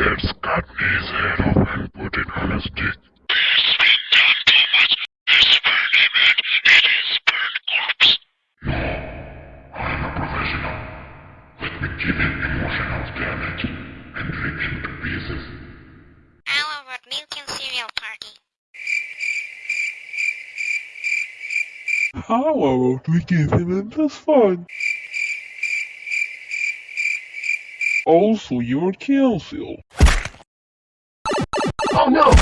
Let's cut his head off and put it on a stick. It's been done, Thomas. Let's burn him and eat burnt corpse. No, I'm a professional. Let me give him emotional damage and rip him to pieces. How about milk and cereal party? How about we give him endless fun? Also, your counsel. Oh no!